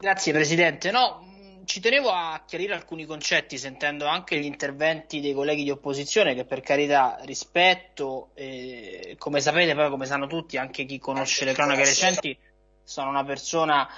Grazie Presidente. No, ci tenevo a chiarire alcuni concetti sentendo anche gli interventi dei colleghi di opposizione che per carità rispetto, eh, come sapete poi come sanno tutti, anche chi conosce le cronache recenti, sono una persona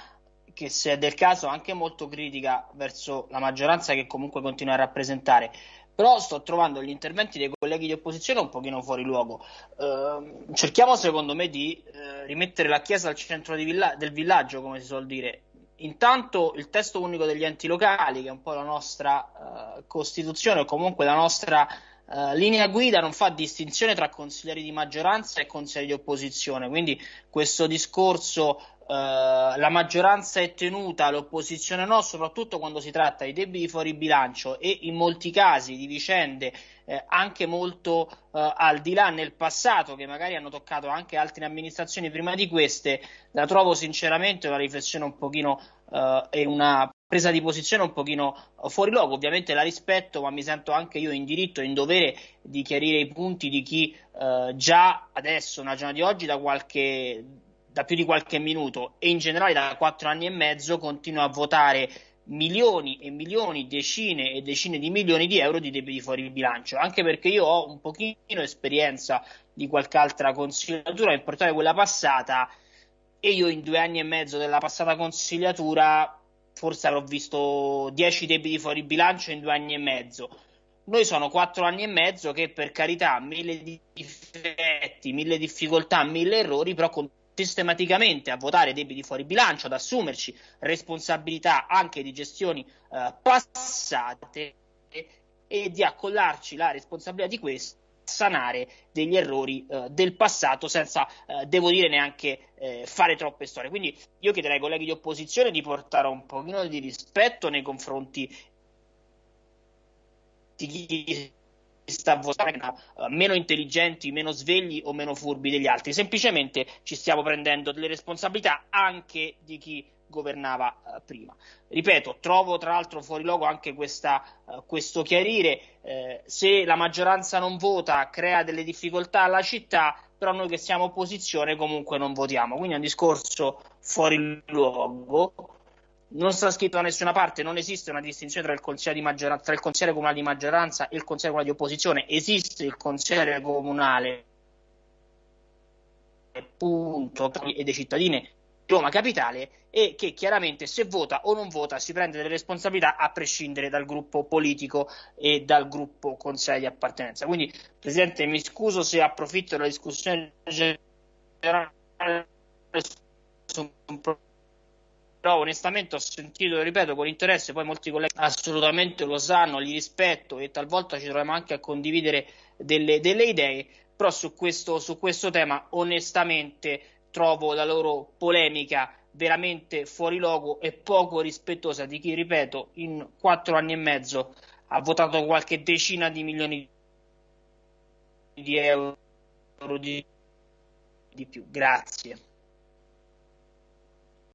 che se è del caso anche molto critica verso la maggioranza che comunque continua a rappresentare. Però sto trovando gli interventi dei colleghi di opposizione un pochino fuori luogo. Eh, cerchiamo secondo me di eh, rimettere la Chiesa al centro villa- del villaggio, come si suol dire, intanto il testo unico degli enti locali, che è un po' la nostra uh, Costituzione o comunque la nostra uh, linea guida, non fa distinzione tra consiglieri di maggioranza e consiglieri di opposizione. Quindi questo discorso Uh, la maggioranza è tenuta, l'opposizione no, soprattutto quando si tratta di debiti fuori bilancio e in molti casi di vicende eh, anche molto uh, al di là nel passato, che magari hanno toccato anche altre amministrazioni prima di queste, la trovo sinceramente una riflessione un pochino uh, e una presa di posizione un pochino fuori luogo. Ovviamente la rispetto, ma mi sento anche io in diritto e in dovere di chiarire i punti di chi già adesso, una giornata di oggi, da qualche da più di qualche minuto e in generale da quattro anni e mezzo continua a votare milioni e milioni, decine e decine di milioni di euro di debiti fuori il bilancio, anche perché io ho un pochino esperienza di qualche altra consigliatura, in particolare quella passata, e io in due anni e mezzo della passata consigliatura forse avrò visto 10 debiti fuori bilancio in due anni e mezzo. Noi sono quattro anni e mezzo che per carità mille difetti, mille difficoltà, mille errori, però con sistematicamente a votare debiti fuori bilancio, ad assumerci responsabilità anche di gestioni eh, passate e di accollarci la responsabilità di questo sanare degli errori eh, del passato senza, eh, devo dire, neanche eh, fare troppe storie. Quindi io chiederei ai colleghi di opposizione di portare un pochino di rispetto nei confronti di chi sta votando uh, meno intelligenti, meno svegli o meno furbi degli altri, semplicemente ci stiamo prendendo delle responsabilità anche di chi governava uh, prima. Ripeto, trovo tra l'altro fuori luogo anche questa, uh, questo chiarire, eh, se la maggioranza non vota crea delle difficoltà alla città, però noi che siamo opposizione comunque non votiamo, quindi è un discorso fuori luogo. Non sta scritto da nessuna parte, non esiste una distinzione tra il consigliere, tra il consigliere comunale di maggioranza e il consigliere comunale di opposizione, esiste il consigliere comunale punto, e dei cittadini di Roma Capitale e che chiaramente se vota o non vota si prende delle responsabilità a prescindere dal gruppo politico e dal gruppo consigliere di appartenenza. Quindi, Presidente, mi scuso se approfitto della discussione generale però onestamente ho sentito, ripeto, con interesse, poi molti colleghi assolutamente lo sanno, li rispetto e talvolta ci troviamo anche a condividere delle, delle idee, però su questo, su questo tema onestamente trovo la loro polemica veramente fuori luogo e poco rispettosa di chi, ripeto, in quattro anni e mezzo ha votato qualche decina di milioni di euro di, di più. Grazie.